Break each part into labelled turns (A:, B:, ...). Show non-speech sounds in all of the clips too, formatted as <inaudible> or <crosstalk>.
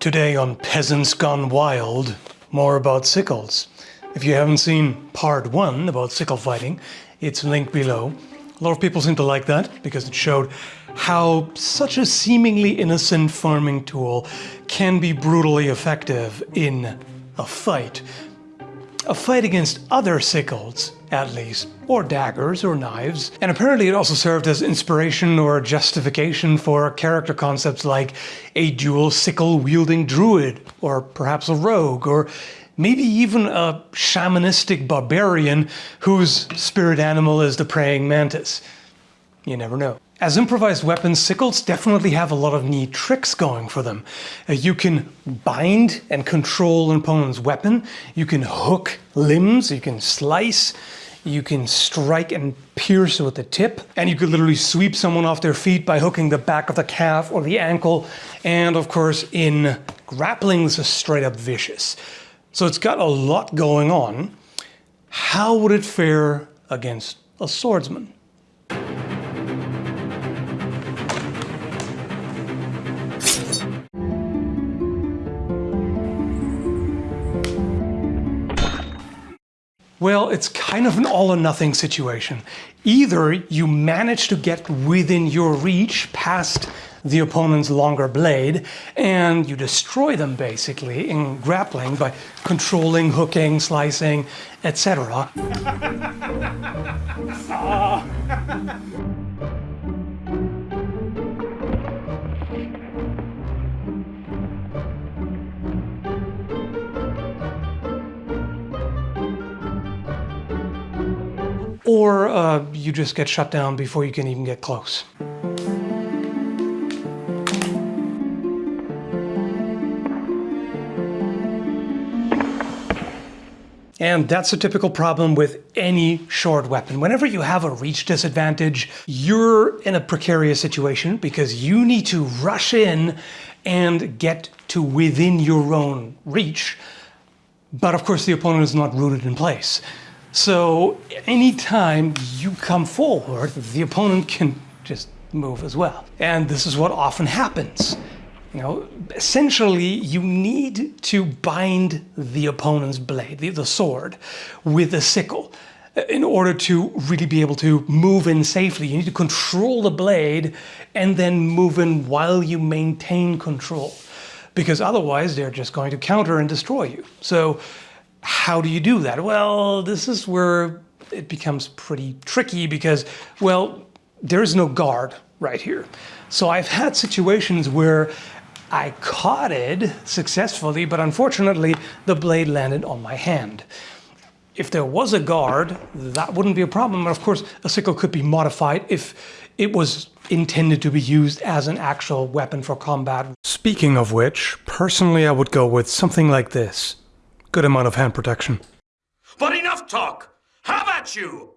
A: Today on Peasants Gone Wild, more about sickles. If you haven't seen part one about sickle fighting, it's linked below. A lot of people seem to like that because it showed how such a seemingly innocent farming tool can be brutally effective in a fight. A fight against other sickles, at least, or daggers or knives. And apparently it also served as inspiration or justification for character concepts like a dual sickle wielding druid, or perhaps a rogue, or maybe even a shamanistic barbarian whose spirit animal is the praying mantis. You never know. As improvised weapons, sickles definitely have a lot of neat tricks going for them. Uh, you can bind and control an opponent's weapon, you can hook limbs, you can slice, you can strike and pierce with the tip, and you could literally sweep someone off their feet by hooking the back of the calf or the ankle, and of course in grappling this is straight up vicious. So it's got a lot going on. How would it fare against a swordsman? Well, it's kind of an all or nothing situation. Either you manage to get within your reach past the opponent's longer blade and you destroy them basically in grappling by controlling, hooking, slicing, etc. <laughs> or uh, you just get shut down before you can even get close. And that's a typical problem with any short weapon. Whenever you have a reach disadvantage, you're in a precarious situation because you need to rush in and get to within your own reach. But of course the opponent is not rooted in place. So anytime you come forward, the opponent can just move as well. And this is what often happens. You know, essentially you need to bind the opponent's blade, the, the sword, with a sickle uh, in order to really be able to move in safely. You need to control the blade and then move in while you maintain control because otherwise they're just going to counter and destroy you. So how do you do that? Well, this is where it becomes pretty tricky because, well, there is no guard right here. So I've had situations where I caught it successfully, but unfortunately the blade landed on my hand. If there was a guard, that wouldn't be a problem. And of course, a sickle could be modified if it was intended to be used as an actual weapon for combat. Speaking of which, personally I would go with something like this good amount of hand protection.
B: But enough talk! How about you?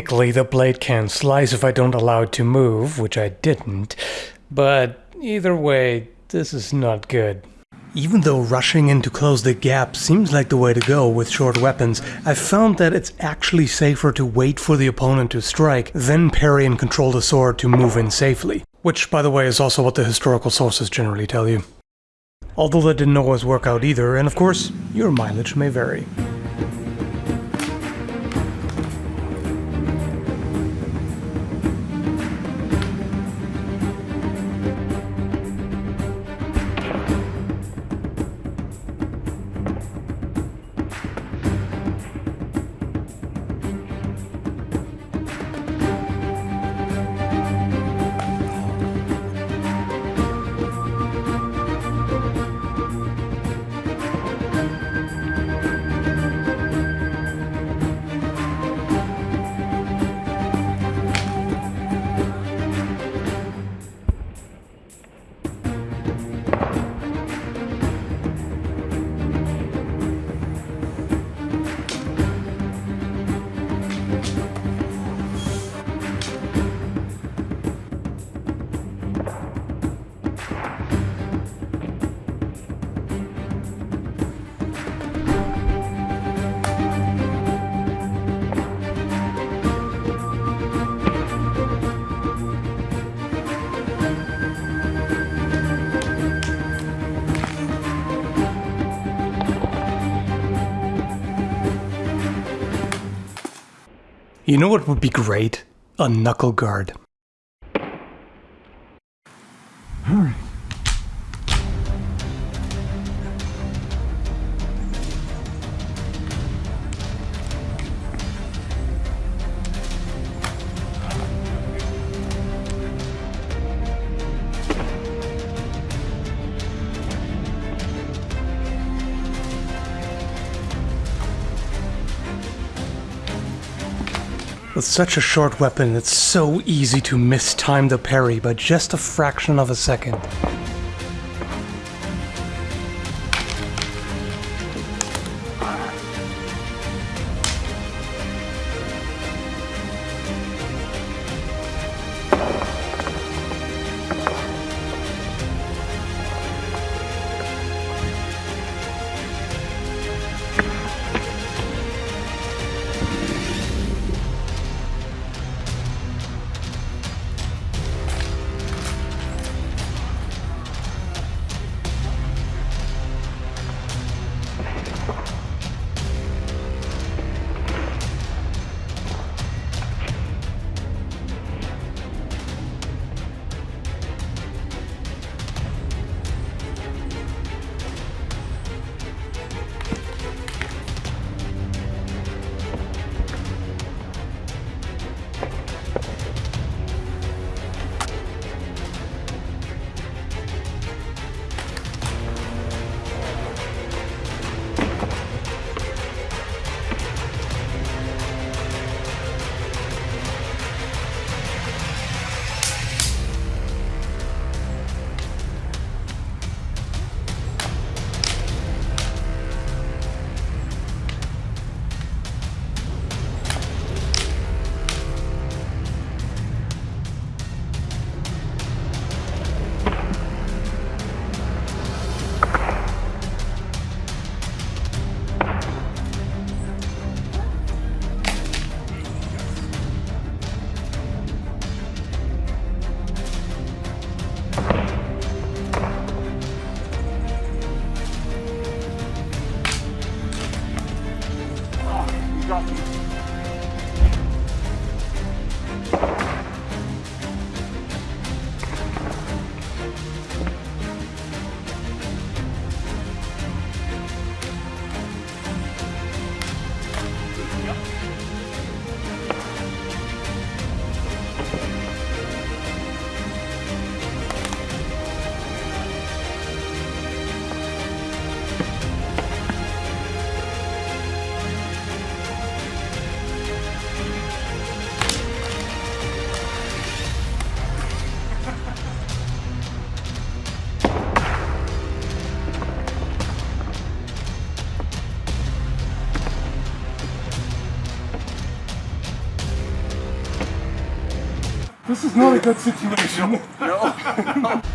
A: Technically the blade can slice if I don't allow it to move, which I didn't. But either way, this is not good. Even though rushing in to close the gap seems like the way to go with short weapons, I've found that it's actually safer to wait for the opponent to strike, then parry and control the sword to move in safely. Which, by the way, is also what the historical sources generally tell you. Although that didn't always work out either, and of course, your mileage may vary. You know what would be great? A knuckle guard. With such a short weapon, it's so easy to mistime the parry by just a fraction of a second. got you.
C: This is not a good situation.
A: here <laughs>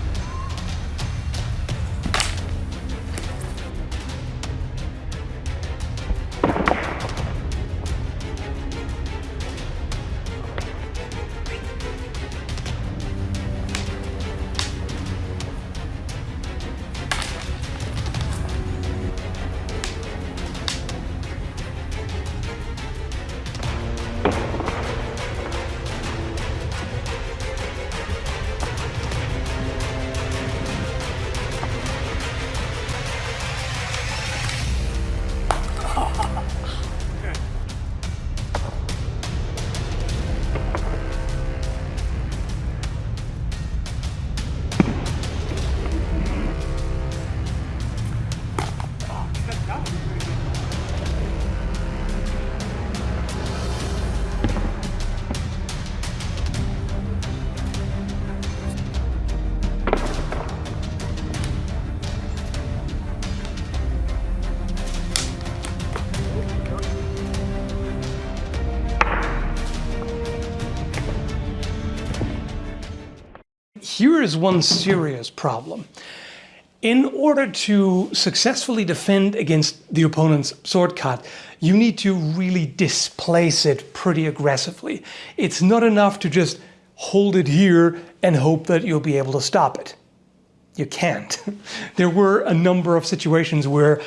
A: is one serious problem. In order to successfully defend against the opponent's sword cut, you need to really displace it pretty aggressively. It's not enough to just hold it here and hope that you'll be able to stop it. You can't. <laughs> there were a number of situations where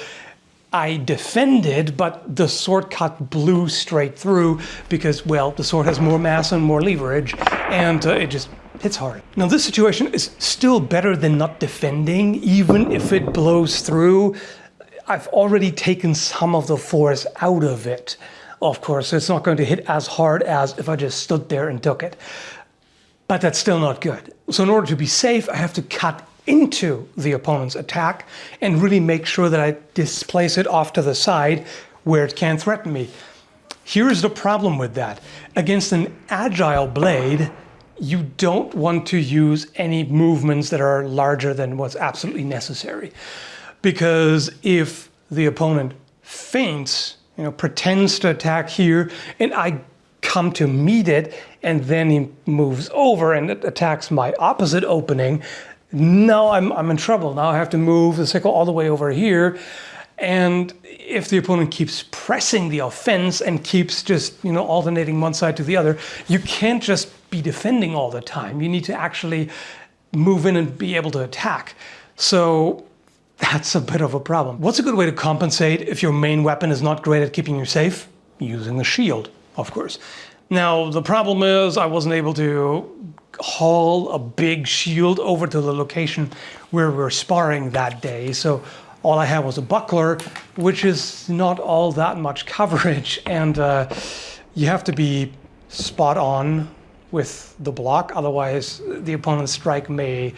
A: I defended, but the sword cut blew straight through because, well, the sword has more mass and more leverage, and uh, it just hits hard. Now, this situation is still better than not defending, even if it blows through. I've already taken some of the force out of it. Of course, so it's not going to hit as hard as if I just stood there and took it. But that's still not good. So in order to be safe, I have to cut into the opponent's attack and really make sure that I displace it off to the side where it can't threaten me. Here's the problem with that. Against an agile blade, you don't want to use any movements that are larger than what's absolutely necessary. Because if the opponent feints, you know, pretends to attack here, and I come to meet it, and then he moves over and attacks my opposite opening, now I'm, I'm in trouble. Now I have to move the sickle all the way over here. And if the opponent keeps pressing the offense and keeps just, you know, alternating one side to the other, you can't just be defending all the time. You need to actually move in and be able to attack. So that's a bit of a problem. What's a good way to compensate if your main weapon is not great at keeping you safe? Using a shield, of course. Now, the problem is I wasn't able to haul a big shield over to the location where we were sparring that day. So all I had was a buckler, which is not all that much coverage. <laughs> And uh, you have to be spot on with the block. Otherwise, the opponent's strike may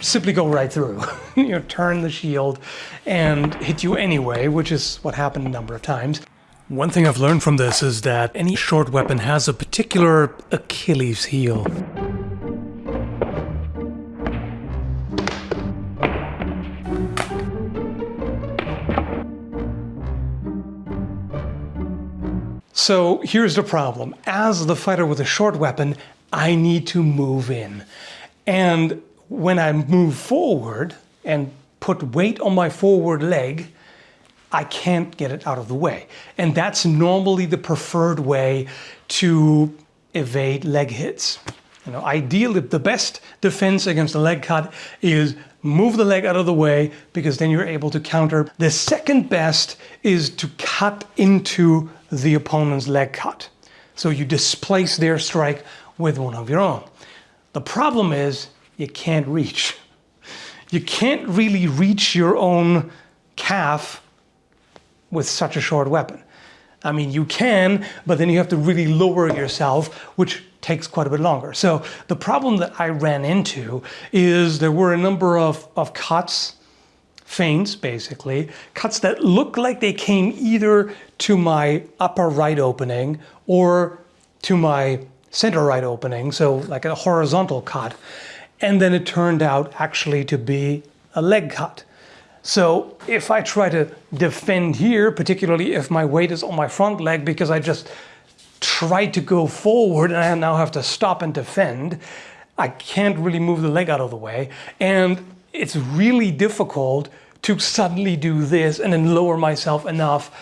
A: simply go right through. <laughs> you know, turn the shield and hit you anyway, which is what happened a number of times. One thing I've learned from this is that any short weapon has a particular Achilles heel. So here's the problem. As the fighter with a short weapon, I need to move in. And when I move forward and put weight on my forward leg, I can't get it out of the way. And that's normally the preferred way to evade leg hits. You know, ideally, the best defense against a leg cut is move the leg out of the way because then you're able to counter. The second best is to cut into the opponent's leg cut. So you displace their strike with one of your own. The problem is you can't reach. You can't really reach your own calf with such a short weapon. I mean, you can, but then you have to really lower yourself, which takes quite a bit longer. So the problem that I ran into is there were a number of, of cuts feints, basically, cuts that look like they came either to my upper right opening or to my center right opening, so like a horizontal cut. And then it turned out actually to be a leg cut. So if I try to defend here, particularly if my weight is on my front leg because I just tried to go forward and I now have to stop and defend, I can't really move the leg out of the way. And it's really difficult to suddenly do this and then lower myself enough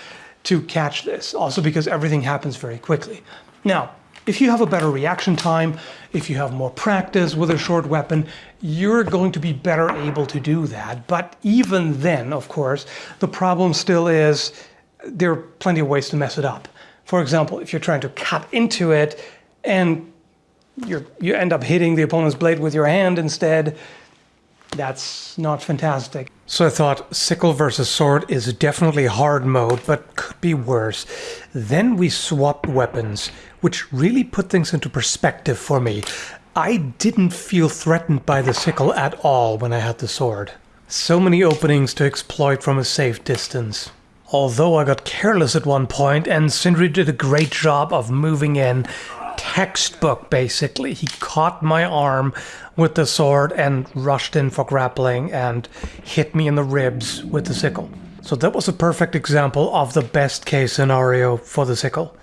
A: to catch this. Also because everything happens very quickly. Now, if you have a better reaction time, if you have more practice with a short weapon, you're going to be better able to do that. But even then, of course, the problem still is there are plenty of ways to mess it up. For example, if you're trying to cut into it and you you end up hitting the opponent's blade with your hand instead, that's not fantastic. So I thought sickle versus sword is definitely hard mode, but could be worse. Then we swapped weapons, which really put things into perspective for me. I didn't feel threatened by the sickle at all when I had the sword. So many openings to exploit from a safe distance. Although I got careless at one point and Sindri did a great job of moving in, textbook basically. He caught my arm with the sword and rushed in for grappling and hit me in the ribs with the sickle. So that was a perfect example of the best case scenario for the sickle.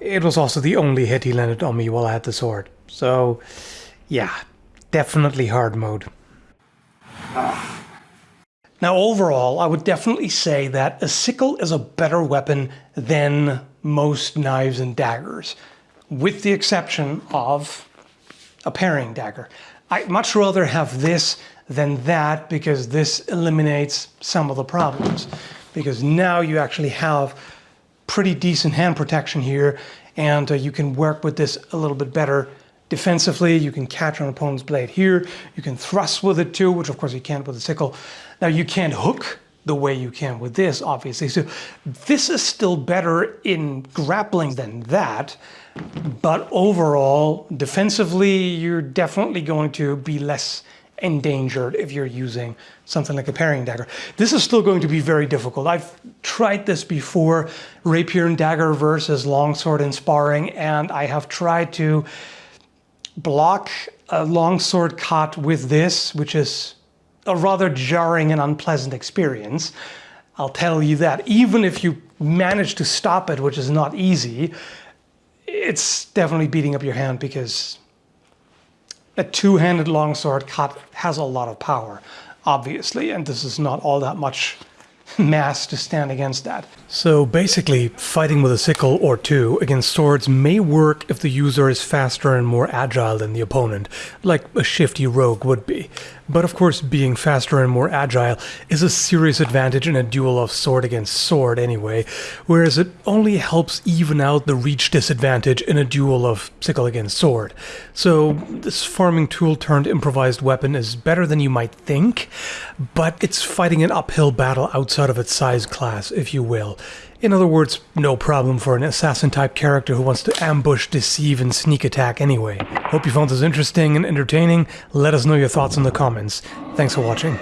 A: It was also the only hit he landed on me while I had the sword. So, yeah, definitely hard mode. Now, overall, I would definitely say that a sickle is a better weapon than most knives and daggers, with the exception of a parrying dagger. I'd much rather have this than that because this eliminates some of the problems. Because now you actually have pretty decent hand protection here and uh, you can work with this a little bit better defensively. You can catch an opponent's blade here. You can thrust with it too, which of course you can't with a sickle. Now you can't hook the way you can with this, obviously. So this is still better in grappling than that. But overall, defensively, you're definitely going to be less endangered if you're using something like a parrying dagger. This is still going to be very difficult. I've tried this before, rapier and dagger versus longsword in sparring, and I have tried to block a longsword cut with this, which is a rather jarring and unpleasant experience. I'll tell you that. Even if you manage to stop it, which is not easy, it's definitely beating up your hand because a two-handed longsword cut has a lot of power, obviously, and this is not all that much <laughs> mass to stand against that. So basically, fighting with a sickle or two against swords may work if the user is faster and more agile than the opponent, like a shifty rogue would be. But of course, being faster and more agile is a serious advantage in a duel of sword against sword anyway, whereas it only helps even out the reach disadvantage in a duel of sickle against sword. So this farming tool turned improvised weapon is better than you might think, but it's fighting an uphill battle outside of its size class, if you will. In other words, no problem for an assassin-type character who wants to ambush, deceive, and sneak attack anyway. Hope you found this interesting and entertaining. Let us know your thoughts in the comments. Thanks for watching.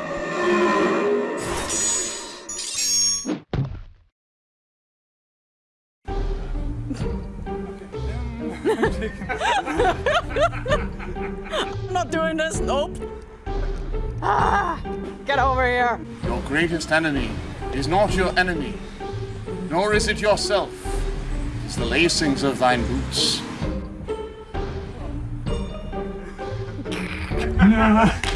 A: <laughs>
D: I'm not doing this, nope. Ah, get over here.
E: Your greatest enemy is not your enemy, nor is it yourself. It is the lacings of thine boots.
C: No. <laughs>